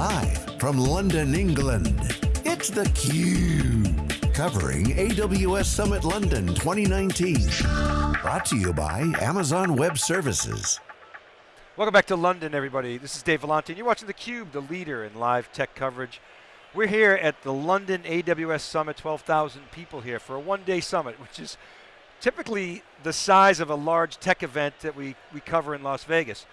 Live from London, England, it's theCUBE. Covering AWS Summit London 2019. Brought to you by Amazon Web Services. Welcome back to London, everybody. This is Dave Vellante, and you're watching theCUBE, the leader in live tech coverage. We're here at the London AWS Summit, 12,000 people here for a one-day summit, which is typically the size of a large tech event that we, we cover in Las Vegas.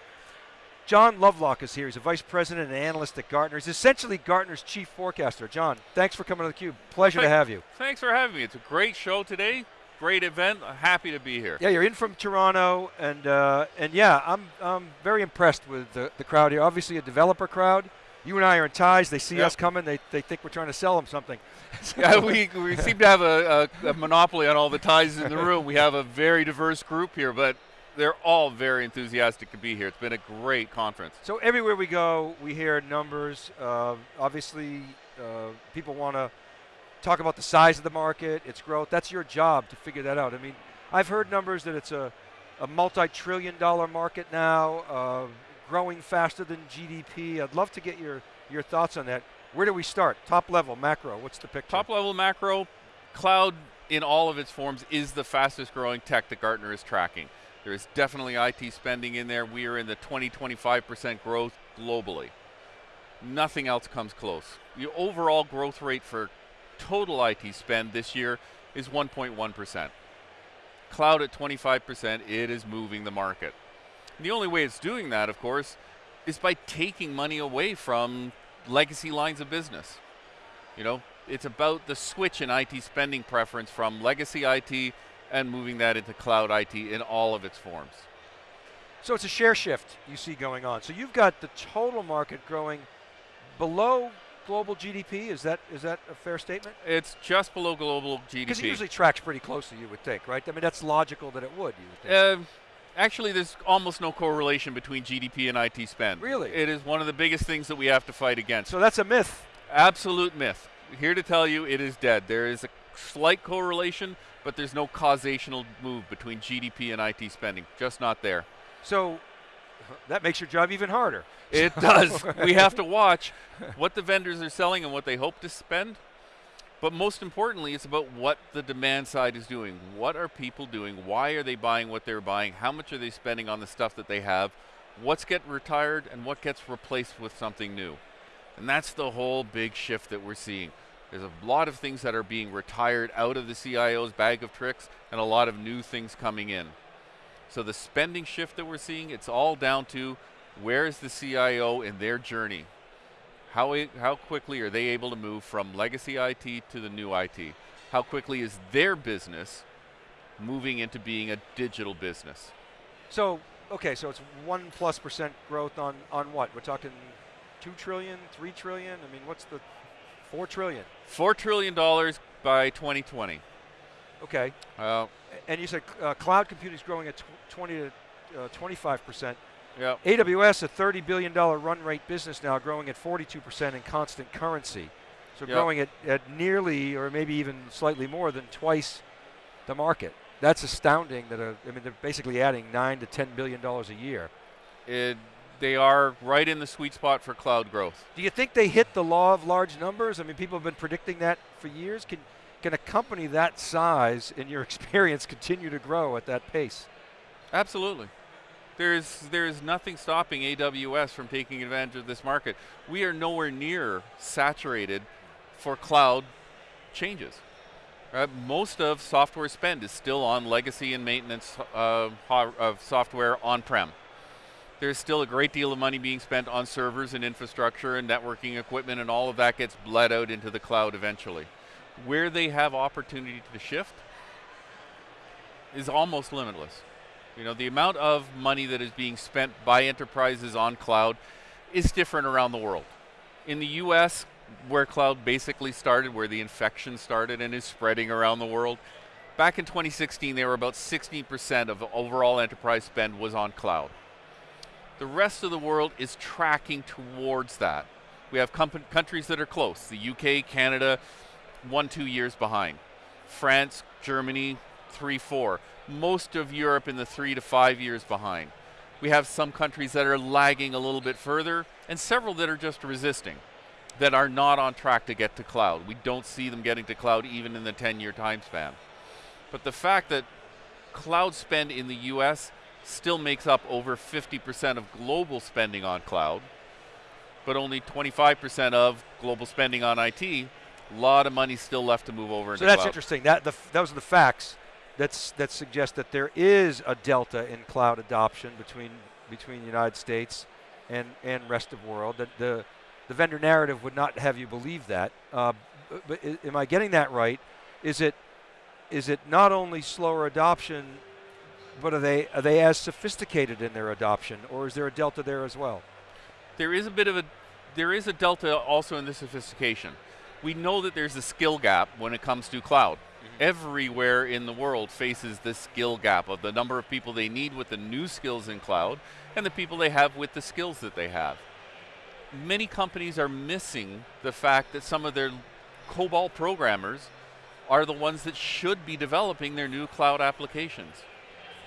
John Lovelock is here. He's a vice president and analyst at Gartner. He's essentially Gartner's chief forecaster. John, thanks for coming to theCUBE. Pleasure to have you. Thanks for having me. It's a great show today. Great event. Happy to be here. Yeah, you're in from Toronto, and uh, and yeah, I'm I'm very impressed with the, the crowd here. Obviously, a developer crowd. You and I are in ties. They see yep. us coming. They, they think we're trying to sell them something. yeah, we, we seem to have a, a, a monopoly on all the ties in the room. We have a very diverse group here, but they're all very enthusiastic to be here. It's been a great conference. So everywhere we go, we hear numbers. Uh, obviously, uh, people want to talk about the size of the market, its growth. That's your job to figure that out. I mean, I've heard numbers that it's a, a multi-trillion dollar market now, uh, growing faster than GDP. I'd love to get your, your thoughts on that. Where do we start? Top level, macro, what's the picture? Top level macro, cloud in all of its forms is the fastest growing tech that Gartner is tracking. There is definitely IT spending in there. We are in the 20, 25% growth globally. Nothing else comes close. The overall growth rate for total IT spend this year is 1.1%. Cloud at 25%, it is moving the market. And the only way it's doing that, of course, is by taking money away from legacy lines of business. You know, it's about the switch in IT spending preference from legacy IT and moving that into cloud IT in all of its forms. So it's a share shift you see going on. So you've got the total market growing below global GDP. Is that is that a fair statement? It's just below global GDP. Because it usually tracks pretty closely, you would think, right? I mean, that's logical that it would. You would uh, actually, there's almost no correlation between GDP and IT spend. Really? It is one of the biggest things that we have to fight against. So that's a myth. Absolute myth. Here to tell you, it is dead. There is a slight correlation, but there's no causational move between GDP and IT spending. Just not there. So that makes your job even harder. It does. we have to watch what the vendors are selling and what they hope to spend. But most importantly, it's about what the demand side is doing. What are people doing? Why are they buying what they're buying? How much are they spending on the stuff that they have? What's get retired and what gets replaced with something new? And that's the whole big shift that we're seeing. There's a lot of things that are being retired out of the CIO's bag of tricks and a lot of new things coming in. So the spending shift that we're seeing, it's all down to where is the CIO in their journey? How, how quickly are they able to move from legacy IT to the new IT? How quickly is their business moving into being a digital business? So, okay, so it's one plus percent growth on, on what? We're talking two trillion, three trillion? I mean, what's the, four trillion? Four trillion dollars by 2020. Okay. Uh, and you said uh, cloud computing is growing at 20 to 25 uh, percent. Yeah. AWS, a $30 billion run rate business now, growing at 42% in constant currency. So yep. growing at, at nearly, or maybe even slightly more than twice the market. That's astounding. That a, I mean, they're basically adding nine to 10 billion dollars a year. It, they are right in the sweet spot for cloud growth. Do you think they hit the law of large numbers? I mean, people have been predicting that for years. Can can a company that size, in your experience, continue to grow at that pace? Absolutely. There's, there's nothing stopping AWS from taking advantage of this market. We are nowhere near saturated for cloud changes. Uh, most of software spend is still on legacy and maintenance uh, of software on-prem. There's still a great deal of money being spent on servers and infrastructure and networking equipment and all of that gets bled out into the cloud eventually. Where they have opportunity to shift is almost limitless. You know, the amount of money that is being spent by enterprises on cloud is different around the world. In the US, where cloud basically started, where the infection started and is spreading around the world, back in 2016 there were about 16% of overall enterprise spend was on cloud. The rest of the world is tracking towards that. We have countries that are close, the UK, Canada, one, two years behind. France, Germany, three, four most of Europe in the three to five years behind. We have some countries that are lagging a little bit further, and several that are just resisting, that are not on track to get to cloud. We don't see them getting to cloud even in the 10-year time span. But the fact that cloud spend in the US still makes up over 50% of global spending on cloud, but only 25% of global spending on IT, a lot of money still left to move over So that's cloud. interesting. That the, those are the facts that's, that suggest that there is a delta in cloud adoption between between the United States and and rest of world. That the the vendor narrative would not have you believe that. Uh, b- but am I getting that right? Is it is it not only slower adoption, but are they are they as sophisticated in their adoption, or is there a delta there as well? There is a bit of a there is a delta also in the sophistication. We know that there's a skill gap when it comes to cloud. Mm-hmm. Everywhere in the world faces the skill gap of the number of people they need with the new skills in cloud and the people they have with the skills that they have. Many companies are missing the fact that some of their COBOL programmers are the ones that should be developing their new cloud applications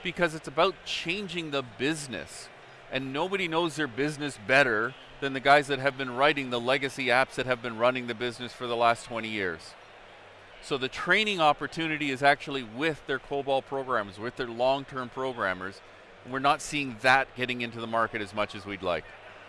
because it's about changing the business. And nobody knows their business better than the guys that have been writing the legacy apps that have been running the business for the last 20 years. So the training opportunity is actually with their COBOL programmers, with their long-term programmers. And we're not seeing that getting into the market as much as we'd like.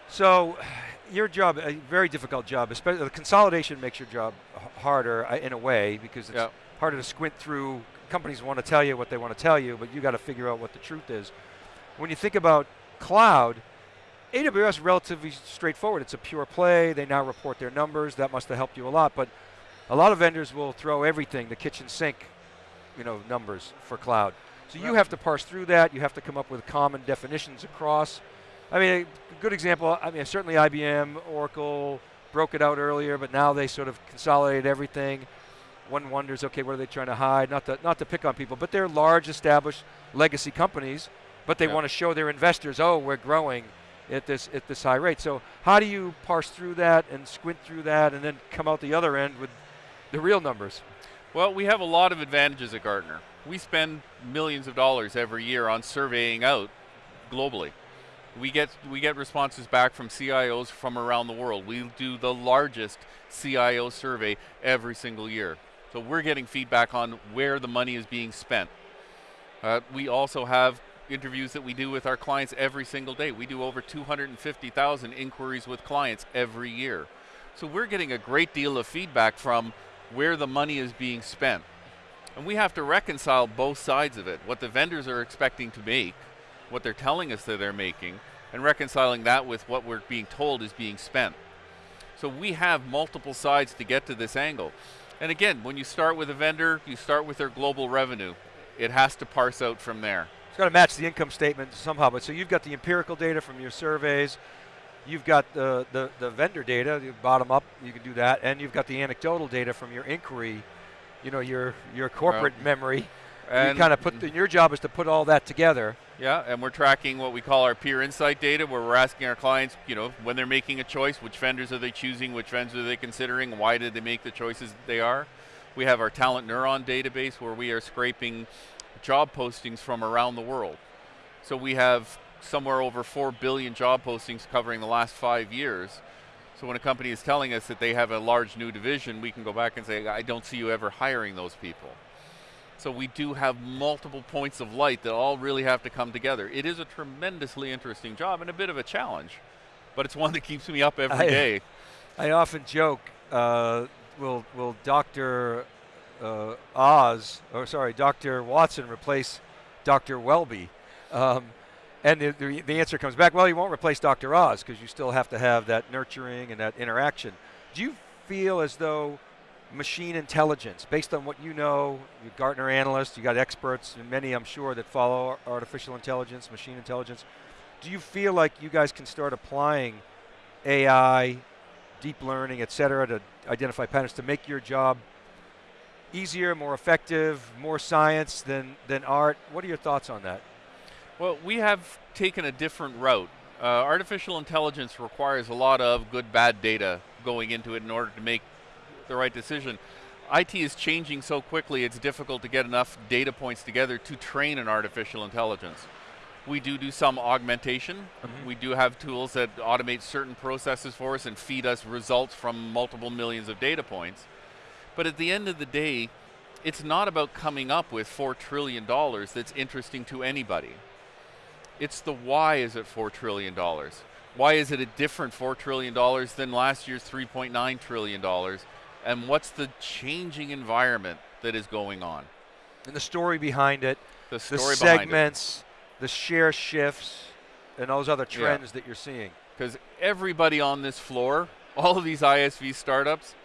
So, your job, a very difficult job. Especially the consolidation makes your job harder uh, in a way because it's Yeah. harder to squint through. Companies want to tell you what they want to tell you, but you got to figure out what the truth is. When you think about cloud, AWS is relatively straightforward. It's a pure play. They now report their numbers. That must have helped you a lot. But a lot of vendors will throw everything, the kitchen sink, you know, numbers for cloud. So you have to parse through that. You have to come up with common definitions across. I mean, a good example. I mean, certainly IBM, Oracle broke it out earlier, but now they sort of consolidated everything. One wonders, okay, what are they trying to hide? Not to not to pick on people, but they're large, established legacy companies, but they Yeah. want to show their investors, oh, we're growing at this at this high rate. So how do you parse through that and squint through that, and then come out the other end with the real numbers? Well, we have a lot of advantages at Gartner. We spend millions of dollars every year on surveying out globally. We get we get responses back from CIOs from around the world. We do the largest CIO survey every single year. So we're getting feedback on where the money is being spent. Uh, we also have interviews that we do with our clients every single day. We do over 250,000 inquiries with clients every year. So we're getting a great deal of feedback from where the money is being spent. And we have to reconcile both sides of it, what the vendors are expecting to make, what they're telling us that they're making, and reconciling that with what we're being told is being spent. So we have multiple sides to get to this angle. And again, when you start with a vendor, you start with their global revenue. It has to parse out from there. It's got to match the income statement somehow. But so you've got the empirical data from your surveys, you've got the, the, the vendor data, the bottom up, you can do that, and you've got the anecdotal data from your inquiry, you know, your your corporate memory. And you kind of put, the, mm-hmm. your job is to put all that together. Yeah, and we're tracking what we call our peer insight data, where we're asking our clients, you know, when they're making a choice, which vendors are they choosing, which vendors are they considering, why did they make the choices they are. We have our Talent Neuron database, where we are scraping job postings from around the world. So we have somewhere over 4 billion job postings covering the last five years. So when a company is telling us that they have a large new division, we can go back and say, I don't see you ever hiring those people. So we do have multiple points of light that all really have to come together. It is a tremendously interesting job and a bit of a challenge, but it's one that keeps me up every I- day. I often joke, uh, will will Doctor uh, Oz, or sorry, Doctor Watson replace Doctor Welby? Um, and the, the, the answer comes back, well, you won't replace Dr. Oz because you still have to have that nurturing and that interaction. Do you feel as though machine intelligence, based on what you know, you're Gartner analysts, you got experts, and many I'm sure that follow artificial intelligence, machine intelligence, do you feel like you guys can start applying AI, deep learning, et cetera, to identify patterns to make your job easier, more effective, more science than, than art? What are your thoughts on that? Well, we have taken a different route. Uh, artificial intelligence requires a lot of good bad data going into it in order to make the right decision. IT is changing so quickly, it's difficult to get enough data points together to train an artificial intelligence. We do do some augmentation. Mhm. We do have tools that automate certain processes for us and feed us results from multiple millions of data points. But at the end of the day, it's not about coming up with $4 trillion that's interesting to anybody. It's the why is it $4 trillion? Why is it a different $4 trillion than last year's $3.9 trillion? And what's the changing environment that is going on? And the story behind it, The the behind it. segments, the share shifts, and those other Yeah. trends that you're seeing. Because everybody on this floor, all of these ISV startups,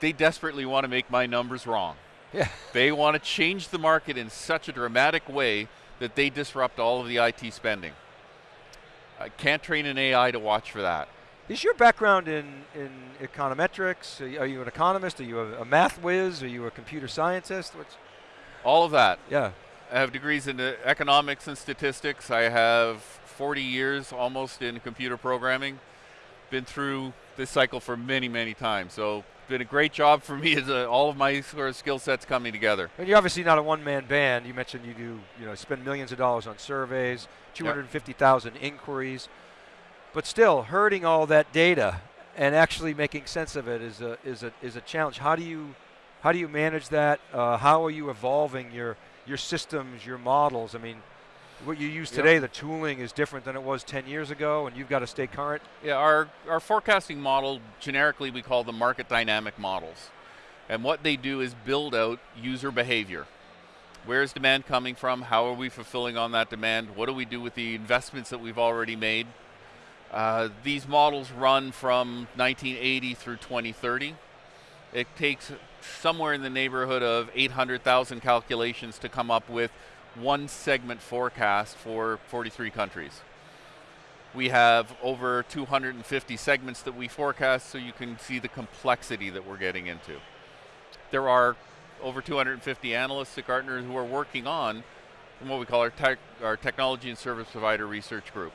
they desperately want to make my numbers wrong. Yeah. They want to change the market in such a dramatic way that they disrupt all of the IT spending. I can't train an AI to watch for that. Is your background in, in econometrics? Are you, are you an economist? Are you a, a math whiz? Are you a computer scientist? What's, All of that. yeah. I have degrees in uh, economics and statistics. I have 40 years almost in computer programming. Been through this cycle for many, many times. So been a great job for me as uh, all of my sort of skill sets coming together. And you're obviously not a one-man band. You mentioned you do, you know, spend millions of dollars on surveys, 250,000 inquiries, but still herding all that data and actually making sense of it is a is a is a challenge. How do you how do you manage that? Uh, how are you evolving your your systems, your models? I mean, what you use Yep. today, the tooling is different than it was 10 years ago, and you've got to stay current. Yeah, our, our forecasting model, generically we call them market dynamic models. And what they do is build out user behavior. Where is demand coming from? How are we fulfilling on that demand? What do we do with the investments that we've already made? Uh, these models run from 1980 through 2030. It takes somewhere in the neighborhood of 800,000 calculations to come up with one segment forecast for 43 countries. We have over 250 segments that we forecast, so you can see the complexity that we're getting into. There are over 250 analysts at Gartner who are working on what we call our, our technology and service provider research group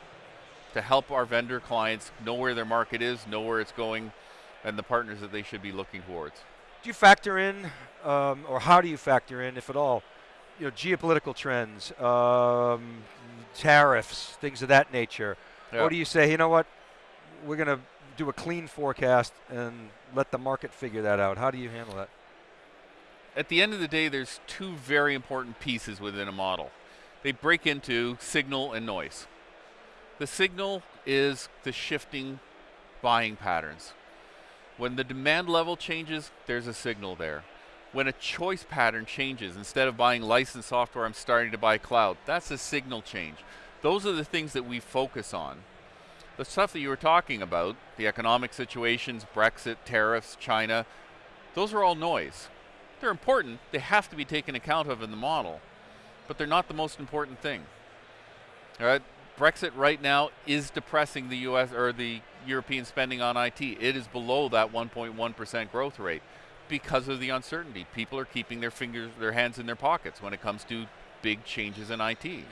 to help our vendor clients know where their market is, know where it's going, and the partners that they should be looking towards. Do you factor in, um, or how do you factor in, if at all, you know, geopolitical trends, um, tariffs, things of that nature? Yeah. Or do you say, you know what, we're going to do a clean forecast and let the market figure that out? How do you handle that? at the end of the day, there's two very important pieces within a model. They break into signal and noise. The signal is the shifting buying patterns. When the demand level changes, there's a signal there. When a choice pattern changes, instead of buying licensed software, I'm starting to buy cloud. That's a signal change. Those are the things that we focus on. The stuff that you were talking about, the economic situations, Brexit, tariffs, China, those are all noise. They're important. They have to be taken account of in the model, but they're not the most important thing. All right? Brexit right now is depressing the U.S. or the European spending on IT. It is below that 1.1% growth rate because of the uncertainty. People are keeping their fingers, their hands in their pockets when it comes to big changes in IT. Mm-hmm.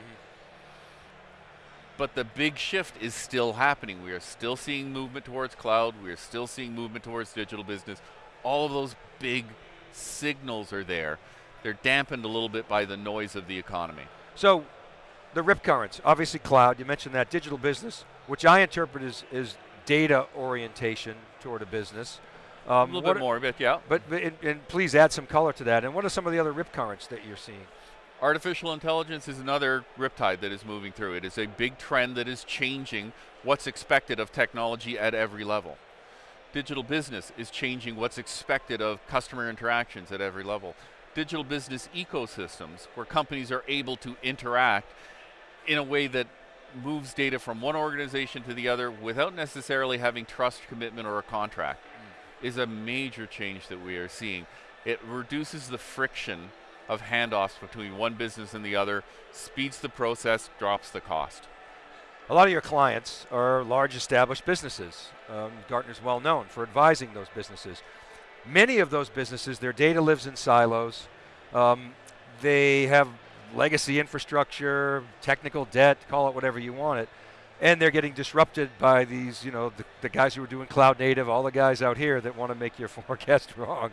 But the big shift is still happening. We are still seeing movement towards cloud. We are still seeing movement towards digital business. All of those big signals are there. They're dampened a little bit by the noise of the economy. So, the rip currents, obviously cloud, you mentioned that, digital business, which I interpret as, as data orientation toward a business. Um, a little bit are- more, but yeah. But, but and, and please add some color to that. And what are some of the other rip currents that you're seeing? Artificial intelligence is another riptide that is moving through. It is a big trend that is changing what's expected of technology at every level. Digital business is changing what's expected of customer interactions at every level. Digital business ecosystems, where companies are able to interact in a way that moves data from one organization to the other without necessarily having trust, commitment, or a contract, is a major change that we are seeing. It reduces the friction of handoffs between one business and the other, speeds the process, drops the cost. A lot of your clients are large established businesses. Um, Gartner's well known for advising those businesses. Many of those businesses, their data lives in silos. Um, they have legacy infrastructure, technical debt, call it whatever you want it, and they're getting disrupted by these, you know, the, the guys who are doing cloud native, all the guys out here that want to make your forecast wrong.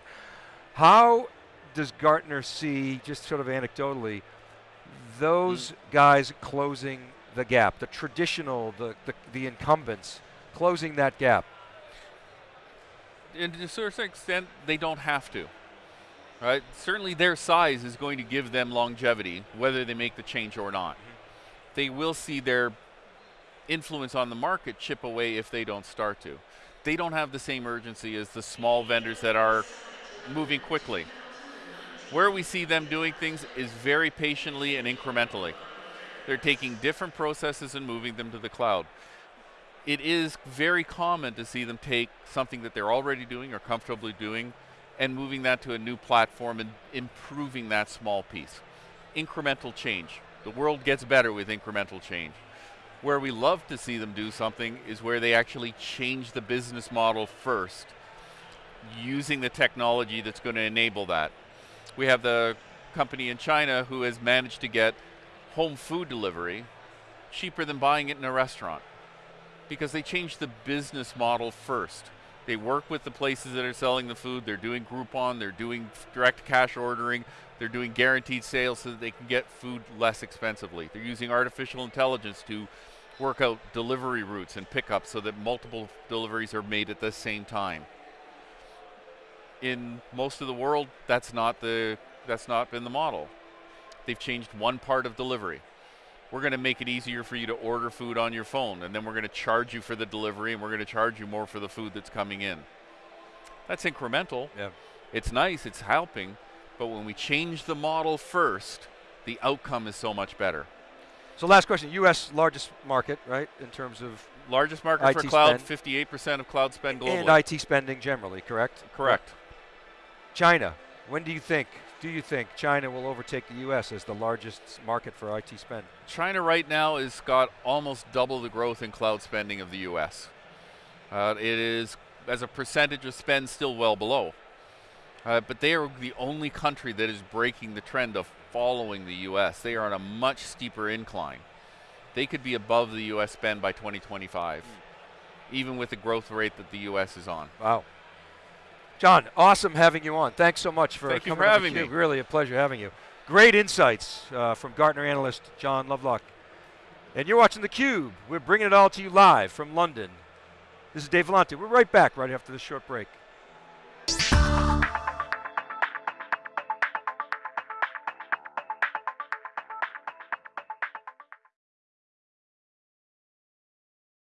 How does Gartner see, just sort of anecdotally, those hmm. guys closing the gap, the traditional, the, the, the incumbents, closing that gap. And to a certain extent, they don't have to. Right? Certainly, their size is going to give them longevity, whether they make the change or not. They will see their influence on the market chip away if they don't start to. They don't have the same urgency as the small vendors that are moving quickly. Where we see them doing things is very patiently and incrementally. They're taking different processes and moving them to the cloud. It is very common to see them take something that they're already doing or comfortably doing and moving that to a new platform and improving that small piece. Incremental change. The world gets better with incremental change. Where we love to see them do something is where they actually change the business model first, using the technology that's going to enable that. We have the company in China who has managed to get home food delivery cheaper than buying it in a restaurant because they changed the business model first. They work with the places that are selling the food. They're doing Groupon. They're doing direct cash ordering. They're doing guaranteed sales so that they can get food less expensively. They're using artificial intelligence to work out delivery routes and pickups so that multiple deliveries are made at the same time. In most of the world, that's not the that's not been the model. They've changed one part of delivery. We're going to make it easier for you to order food on your phone, and then we're going to charge you for the delivery, and we're going to charge you more for the food that's coming in. That's incremental. Yeah. It's nice, it's helping, but when we change the model first, the outcome is so much better. So last question, U.S. largest market, right, in terms of Largest market for cloud, spend. 58% of cloud spend globally. and IT spending generally, correct? Correct. China, when do you think, do you think China will overtake the U.S. as the largest market for IT spend? China right now has got almost double the growth in cloud spending of the U.S. Uh, it is, as a percentage of spend, still well below. Uh, but they are the only country that is breaking the trend of following the U.S. They are on a much steeper incline. They could be above the U.S. spend by 2025, even with the growth rate that the U.S. is on. Wow. John, awesome having you on. Thanks so much for Thank you for having me. Really a pleasure having you. Great insights uh, from Gartner analyst John Lovelock. And you're watching theCUBE. We're bringing it all to you live from London. This is Dave Vellante. We're right back right after this short break.